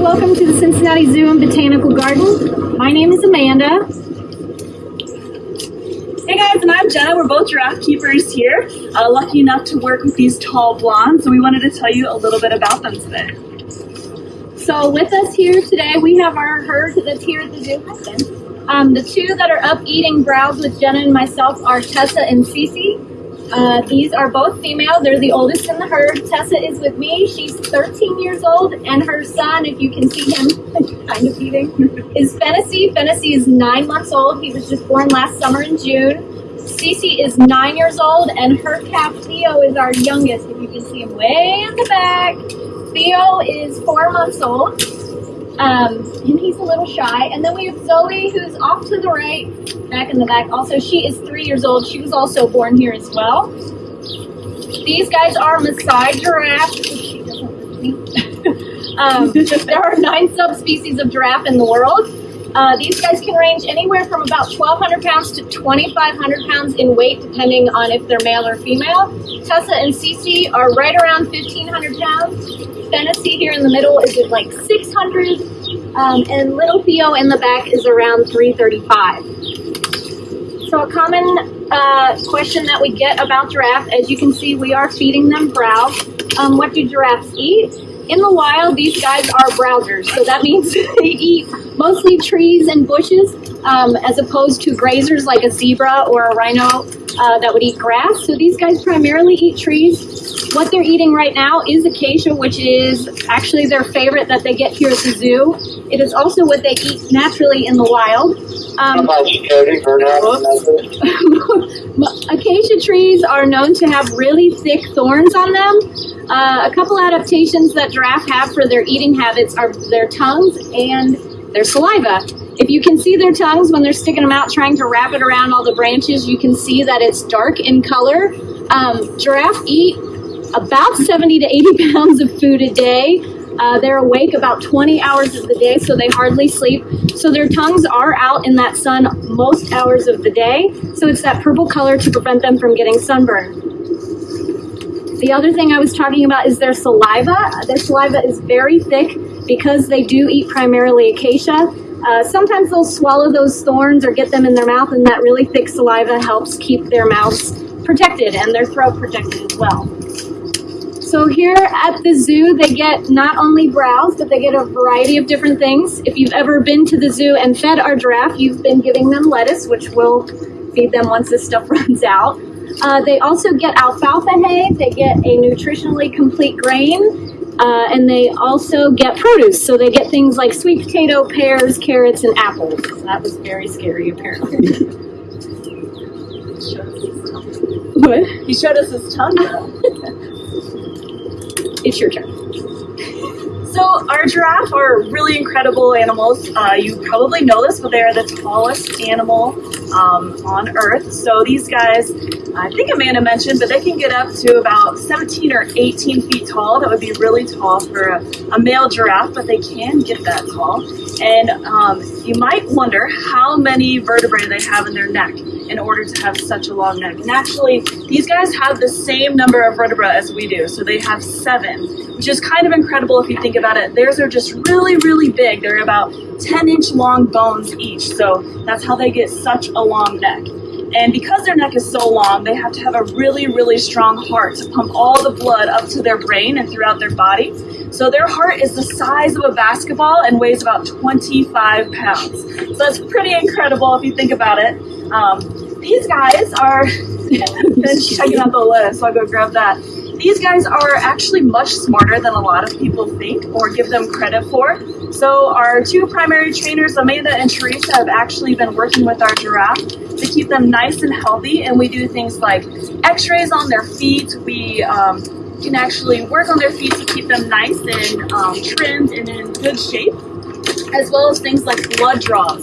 welcome to the Cincinnati Zoo and Botanical Garden. My name is Amanda. Hey guys, and I'm Jenna. We're both giraffe keepers here. Uh, lucky enough to work with these tall blondes, so we wanted to tell you a little bit about them today. So with us here today, we have our herd that's here at the zoo. Um, the two that are up eating browse with Jenna and myself are Tessa and Cece. Uh, these are both female. They're the oldest in the herd. Tessa is with me. She's 13 years old, and her son, if you can see him kind of eating, is Fennessy. Fennessy is nine months old. He was just born last summer in June. Cece is nine years old, and her calf Theo is our youngest. If you can see him way in the back. Theo is four months old. Um, and he's a little shy. And then we have Zoe, who's off to the right, back in the back. Also, she is three years old. She was also born here as well. These guys are Maasai giraffes. um, there are nine subspecies of giraffe in the world. Uh, these guys can range anywhere from about 1,200 pounds to 2,500 pounds in weight, depending on if they're male or female. Tessa and Cece are right around 1,500 pounds. Fennessy here in the middle is at like 600, um, and Little Theo in the back is around 335. So a common uh, question that we get about giraffe, as you can see, we are feeding them browse. Um, what do giraffes eat? In the wild, these guys are browsers, so that means they eat mostly trees and bushes, um, as opposed to grazers like a zebra or a rhino uh, that would eat grass. So these guys primarily eat trees. What they're eating right now is acacia, which is actually their favorite that they get here at the zoo. It is also what they eat naturally in the wild. Um, acacia trees are known to have really thick thorns on them. Uh, a couple adaptations that giraffe have for their eating habits are their tongues and their saliva. If you can see their tongues when they're sticking them out trying to wrap it around all the branches, you can see that it's dark in color. Um, giraffe eat about 70 to 80 pounds of food a day. Uh, they're awake about 20 hours of the day, so they hardly sleep. So their tongues are out in that sun most hours of the day. So it's that purple color to prevent them from getting sunburned. The other thing I was talking about is their saliva. Their saliva is very thick because they do eat primarily acacia. Uh, sometimes they'll swallow those thorns or get them in their mouth, and that really thick saliva helps keep their mouths protected and their throat protected as well. So here at the zoo, they get not only browse, but they get a variety of different things. If you've ever been to the zoo and fed our giraffe, you've been giving them lettuce, which we'll feed them once this stuff runs out. Uh, they also get alfalfa hay, they get a nutritionally complete grain, uh, and they also get produce. So they get things like sweet potato, pears, carrots, and apples. That was very scary, apparently. what? He showed us his tongue. It's your turn. So our giraffe are really incredible animals. Uh, you probably know this, but they are the tallest animal um, on Earth. So these guys, I think Amanda mentioned, but they can get up to about 17 or 18 feet tall. That would be really tall for a, a male giraffe, but they can get that tall. And um, you might wonder how many vertebrae they have in their neck in order to have such a long neck. And actually, these guys have the same number of vertebrae as we do. So they have seven, which is kind of incredible if you think about it. Theirs are just really, really big. They're about 10 inch long bones each. So that's how they get such a long neck. And because their neck is so long, they have to have a really, really strong heart to pump all the blood up to their brain and throughout their body. So their heart is the size of a basketball and weighs about 25 pounds. So that's pretty incredible if you think about it. Um, these guys are, checking out the list, so I'll go grab that. These guys are actually much smarter than a lot of people think or give them credit for. So our two primary trainers, Amanda and Teresa, have actually been working with our giraffe to keep them nice and healthy. And we do things like x-rays on their feet. We um, can actually work on their feet to keep them nice and um, trimmed and in good shape, as well as things like blood draws.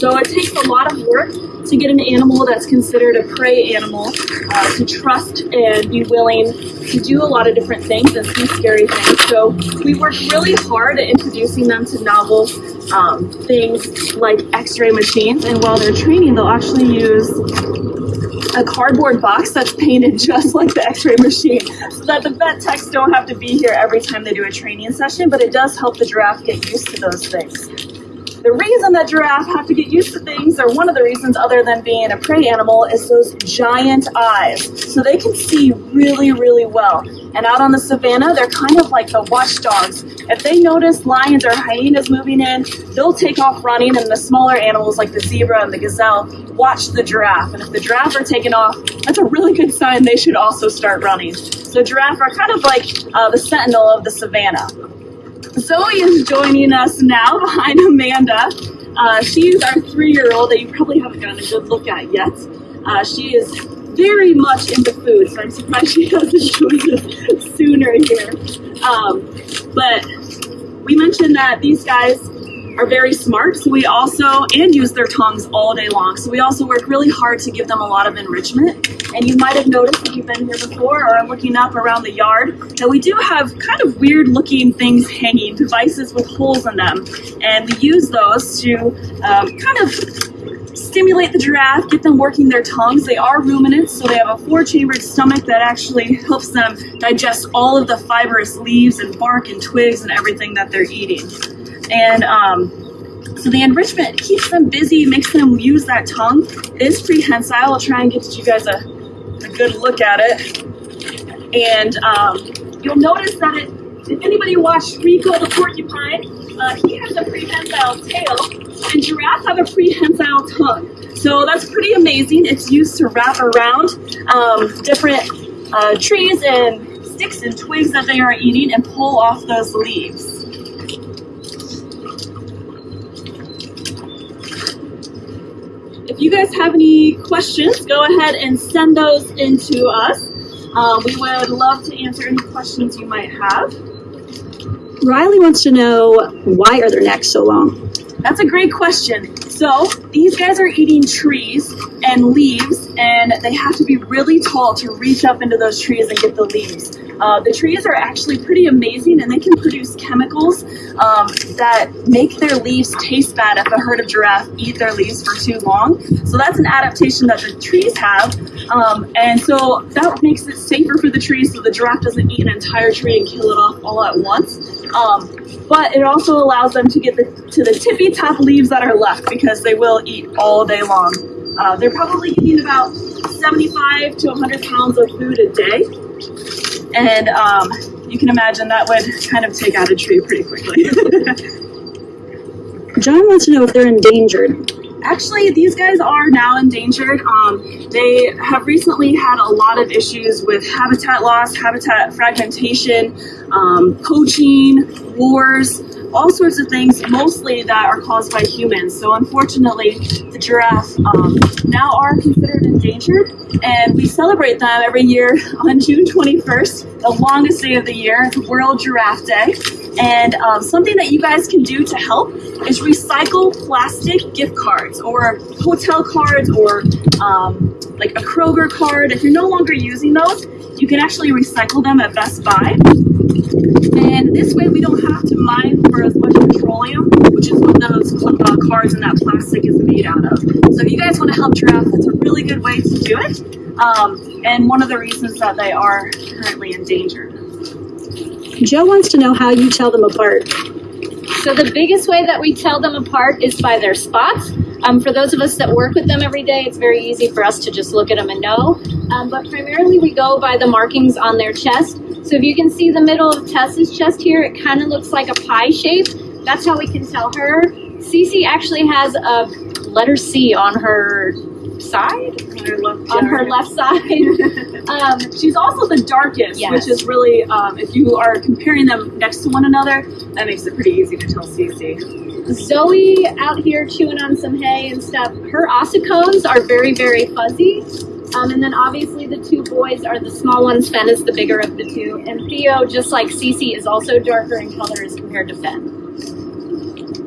So it takes a lot of work to get an animal that's considered a prey animal uh, to trust and be willing to do a lot of different things and see scary things. So we worked really hard at introducing them to novel um, things like x-ray machines and while they're training they'll actually use a cardboard box that's painted just like the x-ray machine so that the vet techs don't have to be here every time they do a training session, but it does help the giraffe get used to those things. The reason that giraffe have to get used to things, or one of the reasons other than being a prey animal, is those giant eyes. So they can see really, really well. And out on the savannah, they're kind of like the watchdogs. If they notice lions or hyenas moving in, they'll take off running, and the smaller animals like the zebra and the gazelle watch the giraffe. And if the giraffe are taking off, that's a really good sign they should also start running. So giraffe are kind of like uh, the sentinel of the savannah. Zoe is joining us now behind Amanda. Uh, she is our three-year-old that you probably haven't gotten a good look at yet. Uh, she is very much into food, so I'm surprised she hasn't joined us sooner here. Um, but we mentioned that these guys are very smart, so we also, and use their tongues all day long. So we also work really hard to give them a lot of enrichment. And you might have noticed if you've been here before or looking up around the yard that we do have kind of weird looking things hanging, devices with holes in them. And we use those to um, kind of stimulate the giraffe, get them working their tongues. They are ruminants, so they have a four-chambered stomach that actually helps them digest all of the fibrous leaves and bark and twigs and everything that they're eating. And um, so the enrichment keeps them busy, makes them use that tongue. It is prehensile. I'll try and get you guys a, a good look at it. And um, you'll notice that it, if anybody watched Rico the porcupine, uh, he has a prehensile tail, and giraffes have a prehensile tongue. So that's pretty amazing. It's used to wrap around um, different uh, trees and sticks and twigs that they are eating and pull off those leaves. If you guys have any questions, go ahead and send those into us. Um, we would love to answer any questions you might have. Riley wants to know why are their necks so long? That's a great question. So these guys are eating trees and leaves, and they have to be really tall to reach up into those trees and get the leaves. Uh, the trees are actually pretty amazing, and they can produce chemicals um, that make their leaves taste bad if a herd of giraffe eat their leaves for too long. So that's an adaptation that the trees have, um, and so that makes it safer for the trees so the giraffe doesn't eat an entire tree and kill it off all at once. Um, but it also allows them to get the, to the tippy top leaves that are left because they will eat all day long. Uh, they're probably eating about 75 to 100 pounds of food a day. And um, you can imagine that would kind of take out a tree pretty quickly. John wants to know if they're endangered. Actually, these guys are now endangered. Um, they have recently had a lot of issues with habitat loss, habitat fragmentation, um, poaching, wars, all sorts of things, mostly that are caused by humans. So unfortunately, the giraffe um, now are considered endangered, and we celebrate them every year on June 21st, the longest day of the year. World Giraffe Day. And um, something that you guys can do to help is recycle plastic gift cards or hotel cards or um, like a Kroger card. If you're no longer using those, you can actually recycle them at Best Buy. And this way we don't have to mine for as much petroleum, which is what those uh, cards and that plastic is made out of. So if you guys want to help giraffe, that's a really good way to do it. Um, and one of the reasons that they are currently endangered. Joe wants to know how you tell them apart. So the biggest way that we tell them apart is by their spots. Um, for those of us that work with them every day, it's very easy for us to just look at them and know. Um, but primarily we go by the markings on their chest. So if you can see the middle of Tessa's chest here, it kind of looks like a pie shape. That's how we can tell her. Cece actually has a letter C on her side, On her left, on her left side. um, She's also the darkest, Yes. which is really, um, if you are comparing them next to one another, that makes it pretty easy to tell Cece. Zoe out here chewing on some hay and stuff. Her ossicones are very, very fuzzy. Um, and then obviously the two boys are the small ones. Fen is the bigger of the two. And Theo, just like Cece, is also darker in color as compared to Fen.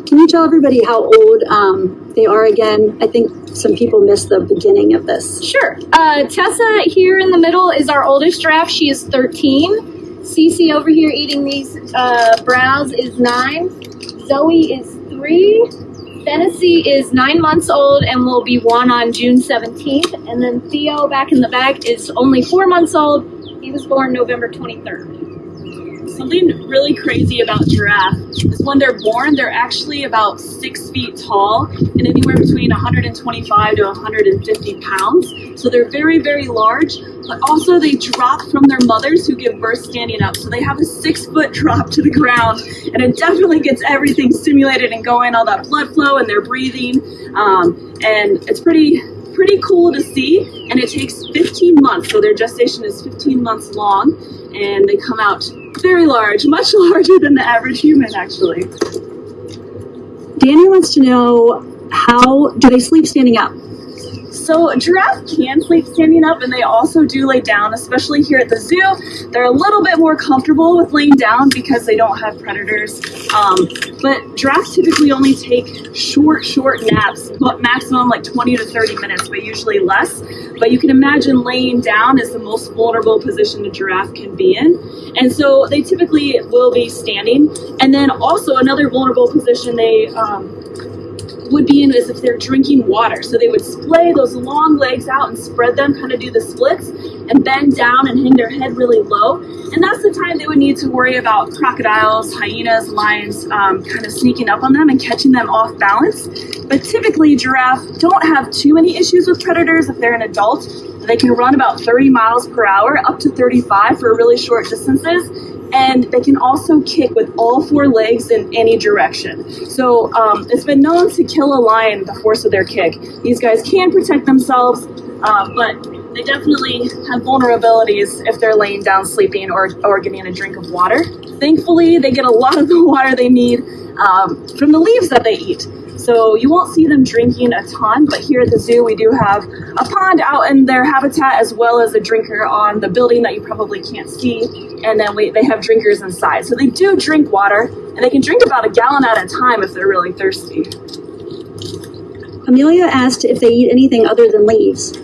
Can you tell everybody how old um, they are again? I think some people missed the beginning of this. Sure. Uh, Tessa here in the middle is our oldest giraffe. She is 13. Cece over here eating these uh, browse is 9. Zoe is 3. Fennessy is nine months old and will be one on June 17th. And then Theo, back in the back, is only four months old. He was born November 23rd. Something really crazy about giraffe is when they're born, they're actually about six feet tall and anywhere between 125 to 150 pounds. So they're very, very large, but also they drop from their mothers who give birth standing up. So they have a six foot drop to the ground and it definitely gets everything stimulated and going, all that blood flow and their breathing. Um, and it's pretty, pretty cool to see. And it takes 15 months. So their gestation is 15 months long and they come out very large, much larger than the average human actually. Danny wants to know how do they sleep standing up? So a giraffe can sleep standing up and they also do lay down, especially here at the zoo. They're a little bit more comfortable with laying down because they don't have predators. Um, but giraffes typically only take short, short naps, but maximum like 20 to 30 minutes, but usually less. But you can imagine laying down is the most vulnerable position a giraffe can be in. And so they typically will be standing. And then also another vulnerable position they um, would be in is if they're drinking water. So they would splay those long legs out and spread them, kind of do the splits, and bend down and hang their head really low. And that's the time they would need to worry about crocodiles, hyenas, lions, um, kind of sneaking up on them and catching them off balance. But typically giraffe don't have too many issues with predators if they're an adult. They can run about 30 miles per hour, up to 35 for really short distances and they can also kick with all four legs in any direction. So um, it's been known to kill a lion the force of their kick. These guys can protect themselves, um, but they definitely have vulnerabilities if they're laying down sleeping or, or getting a drink of water. Thankfully, they get a lot of the water they need um, from the leaves that they eat. So you won't see them drinking a ton, but here at the zoo we do have a pond out in their habitat as well as a drinker on the building that you probably can't see. And then we, they have drinkers inside. So they do drink water and they can drink about a gallon at a time if they're really thirsty. Amelia asked if they eat anything other than leaves.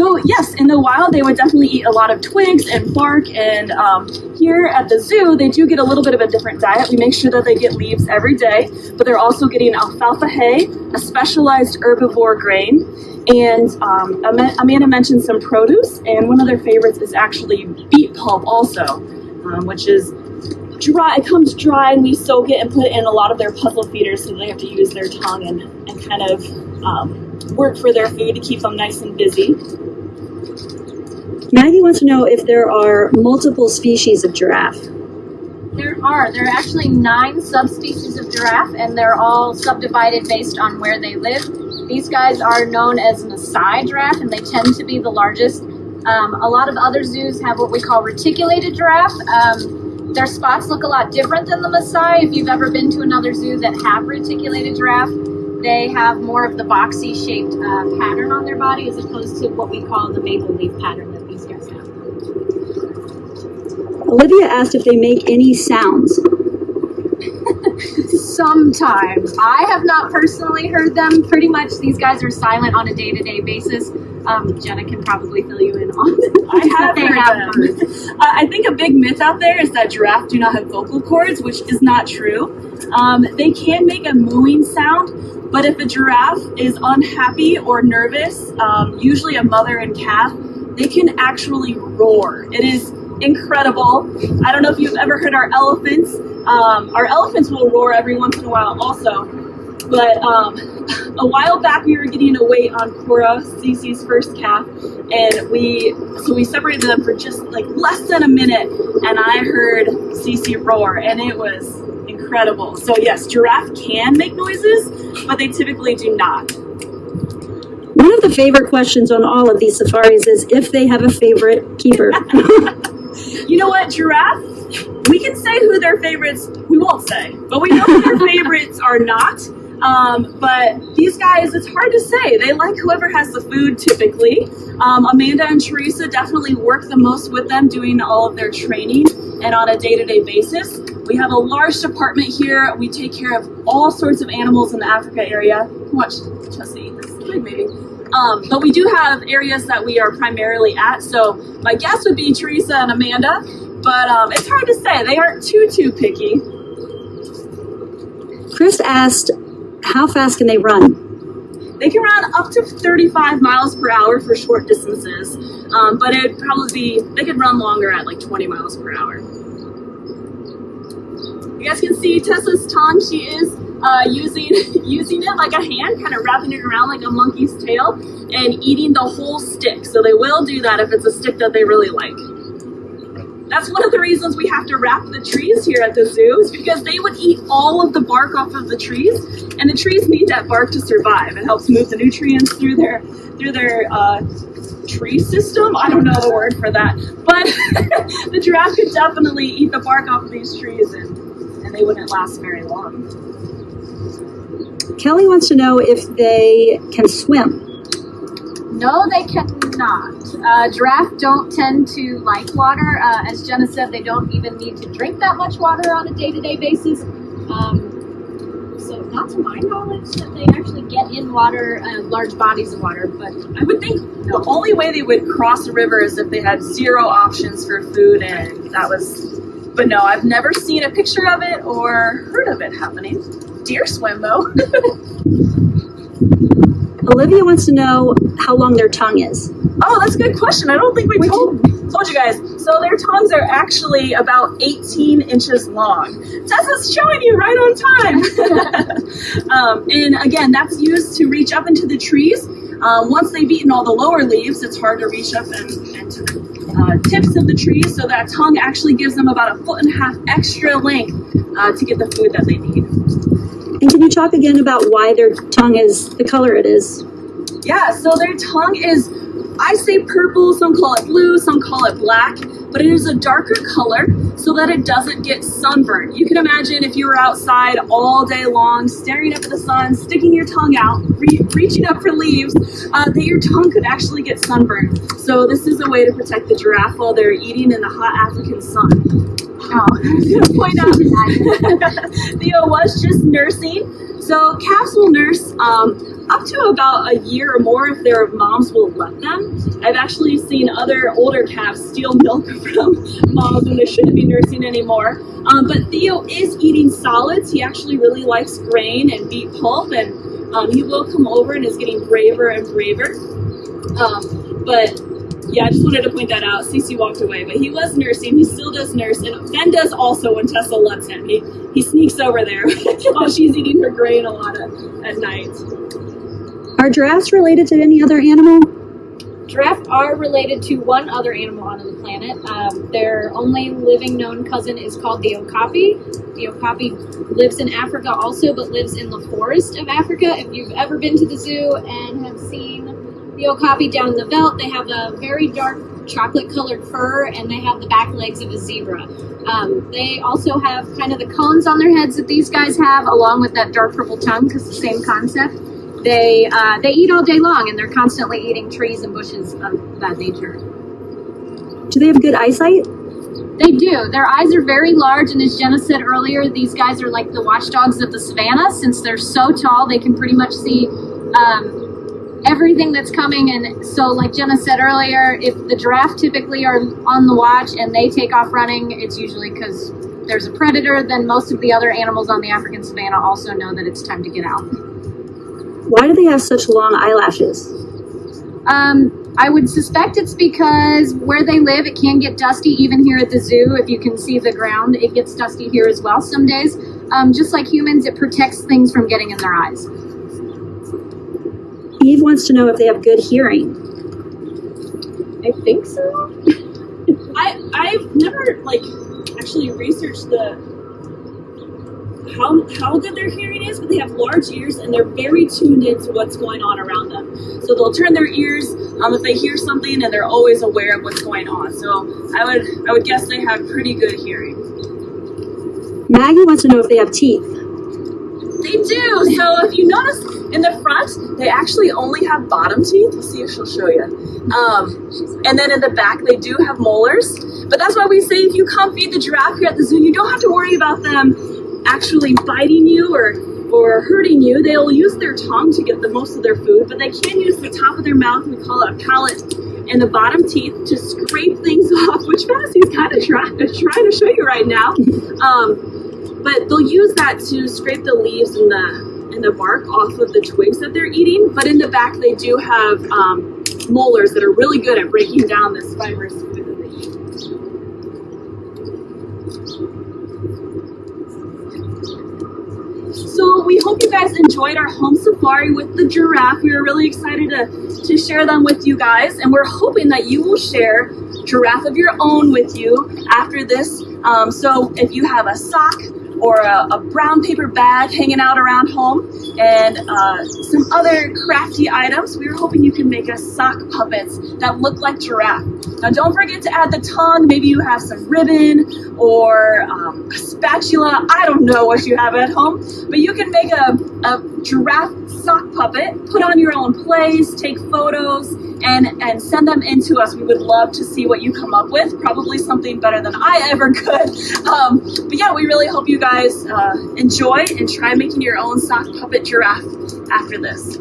So yes, in the wild they would definitely eat a lot of twigs and bark and um, here at the zoo they do get a little bit of a different diet. We make sure that they get leaves every day, but they're also getting alfalfa hay, a specialized herbivore grain, and um, Amanda mentioned some produce and one of their favorites is actually beet pulp also, um, which is dry, it comes dry and we soak it and put it in a lot of their puzzle feeders so they have to use their tongue and, and kind of um, work for their food to keep them nice and busy. Maggie wants to know if there are multiple species of giraffe. There are. There are actually nine subspecies of giraffe, and they're all subdivided based on where they live. These guys are known as Maasai giraffe, and they tend to be the largest. Um, a lot of other zoos have what we call reticulated giraffe. Um, their spots look a lot different than the Maasai. If you've ever been to another zoo that have reticulated giraffe, they have more of the boxy shaped uh, pattern on their body as opposed to what we call the maple leaf pattern that these guys have. Olivia asked if they make any sounds. Sometimes. I have not personally heard them. Pretty much these guys are silent on a day to day basis. Um, Jenna can probably fill you in on I have heard have them. uh, I think a big myth out there is that giraffe do not have vocal cords, which is not true. Um, they can make a mooing sound, but if a giraffe is unhappy or nervous, um, usually a mother and calf, they can actually roar. It is incredible. I don't know if you've ever heard our elephants. Um, our elephants will roar every once in a while also. But um, a while back we were getting a weight on Cora, Cece's first calf, and we so we separated them for just like less than a minute, and I heard Cece roar, and it was incredible. So yes, giraffe can make noises, but they typically do not. One of the favorite questions on all of these safaris is if they have a favorite keeper. you know what, giraffe? We can say who their favorites, we won't say, but we know who their favorites are not. Um, but these guys, it's hard to say. They like whoever has the food typically. Um, Amanda and Teresa definitely work the most with them doing all of their training and on a day-to-day -day basis. We have a large department here. We take care of all sorts of animals in the Africa area. Watch Chessie, big baby. Um, but we do have areas that we are primarily at. So my guess would be Teresa and Amanda, but um, it's hard to say. They aren't too, too picky. Chris asked, how fast can they run? They can run up to 35 miles per hour for short distances, um, but it'd probably be, they could run longer at like 20 miles per hour. You guys can see Tessa's tongue. She is uh, using using it like a hand, kind of wrapping it around like a monkey's tail, and eating the whole stick. So they will do that if it's a stick that they really like. That's one of the reasons we have to wrap the trees here at the zoo is because they would eat all of the bark off of the trees and the trees need that bark to survive. It helps move the nutrients through their through their uh, tree system. I don't know the word for that, but the giraffe could definitely eat the bark off of these trees and, and they wouldn't last very long. Kelly wants to know if they can swim. No, they cannot. Uh, giraffe don't tend to like water. Uh, as Jenna said, they don't even need to drink that much water on a day-to-day basis. Um, so, not to my knowledge that they actually get in water, uh, large bodies of water. But I would think the only way they would cross a river is if they had zero options for food and that was. But no, I've never seen a picture of it or heard of it happening. Deer swim though. Olivia wants to know how long their tongue is. Oh, that's a good question. I don't think we told, told you guys. So their tongues are actually about 18 inches long. Tessa's showing you right on time. um, and again, that's used to reach up into the trees. Um, once they've eaten all the lower leaves, it's hard to reach up and, and to the uh, tips of the trees. So that tongue actually gives them about a foot and a half extra length uh, to get the food that they need. And can you talk again about why their tongue is the color it is? Yeah, so their tongue is, I say purple, some call it blue, some call it black, but it is a darker color so that it doesn't get sunburned. You can imagine if you were outside all day long, staring up at the sun, sticking your tongue out, re reaching up for leaves, uh, that your tongue could actually get sunburned. So this is a way to protect the giraffe while they're eating in the hot African sun. Oh, I'm gonna point out Theo was just nursing. So calves will nurse um, up to about a year or more if their moms will let them. I've actually seen other older calves steal milk from moms when they shouldn't be nursing anymore. Um, but Theo is eating solids. He actually really likes grain and beet pulp, and um, he will come over and is getting braver and braver. Um, but yeah, I just wanted to point that out. Cece walked away, but he was nursing. He still does nurse, and Fen does also when Tessa lets him. He he sneaks over there while she's eating her grain a lot at night. Are giraffes related to any other animal? Giraffes are related to one other animal on the planet. Um, their only living known cousin is called the okapi. The okapi lives in Africa also, but lives in the forest of Africa. If you've ever been to the zoo and have seen the okapi down in the veldt, they have a very dark chocolate colored fur and they have the back legs of a zebra. Um, they also have kind of the cones on their heads that these guys have, along with that dark purple tongue, because the same concept. They uh, they eat all day long and they're constantly eating trees and bushes of that nature. Do they have good eyesight? They do. Their eyes are very large, and as Jenna said earlier, these guys are like the watchdogs of the savannah. Since they're so tall, they can pretty much see um, everything that's coming. And so, like Jenna said earlier, if the giraffe typically are on the watch and they take off running, it's usually because there's a predator. Then most of the other animals on the African savannah also know that it's time to get out. Why do they have such long eyelashes? Um, I would suspect it's because where they live, it can get dusty even here at the zoo. If you can see the ground, it gets dusty here as well some days. Um, just like humans, it protects things from getting in their eyes. Eve wants to know if they have good hearing. I think so. I I've never like actually researched the how how good their hearing is, but they have large ears and they're very tuned into what's going on around them. So they'll turn their ears um, if they hear something, and they're always aware of what's going on. So I would I would guess they have pretty good hearing. Maggie wants to know if they have teeth. They do. So if you notice in the front, they actually only have bottom teeth. Let's see if she'll show you. Um, and then in the back, they do have molars. But that's why we say if you come feed the giraffe here at the zoo, you don't have to worry about them actually biting you or or hurting you. They'll use their tongue to get the most of their food, but they can use the top of their mouth, we call it a palate, and the bottom teeth to scrape things off, which Fennessy's kind of trying, trying to show you right now. Um, but they'll use that to scrape the leaves and the and the bark off of the twigs that they're eating, but in the back they do have um, molars that are really good at breaking down this fibrous food that they eat. So we hope you guys enjoyed our home safari with the giraffe. We were really excited to, to share them with you guys, and we're hoping that you will share giraffe of your own with you after this. Um, so if you have a sock or a, a brown paper bag hanging out around home and uh, some other crafty items, we were hoping you can make us sock puppets that look like giraffe. Now don't forget to add the tongue. Maybe you have some ribbon or um, a spatula. I don't know what you have at home, but you can make a, a giraffe sock puppet, put on your own plays, take photos, and, and send them in to us. We would love to see what you come up with. Probably something better than I ever could. Um, but yeah, we really hope you guys uh, enjoy and try making your own sock puppet giraffe after this.